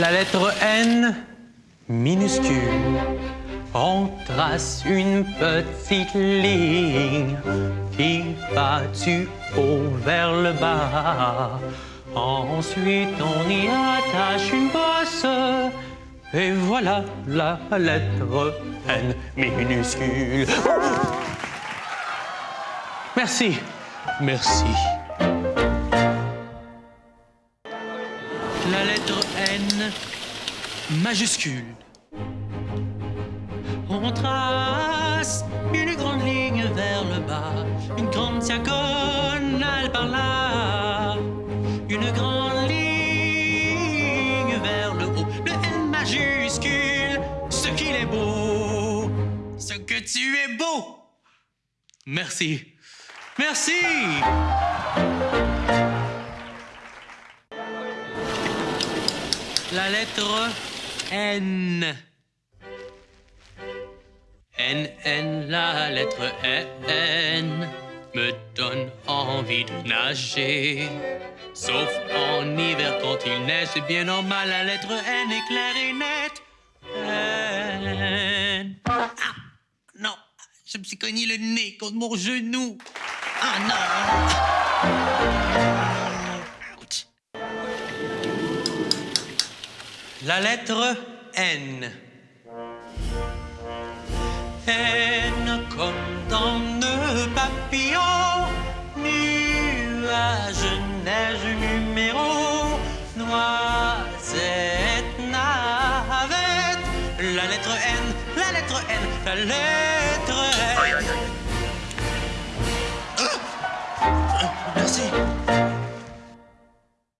La lettre N minuscule. On trace une petite ligne qui va du haut vers le bas. Ensuite, on y attache une bosse. Et voilà la lettre N minuscule. Merci. Merci. La lettre N majuscule. On trace une grande ligne vers le bas, une grande diagonale par là, une grande ligne vers le haut, le N majuscule, ce qu'il est beau, ce que tu es beau. Merci. Merci. La lettre N. N, N, la lettre N me donne envie de nager. Sauf en hiver quand il neige, c'est bien normal, la lettre N est claire et nette. N. Ah, non, je me suis cogné le nez contre mon genou. Ah non! La lettre N. N comme dans le papillon, nuage, neige, numéro, noisette, navette. La lettre N, la lettre N, la lettre N.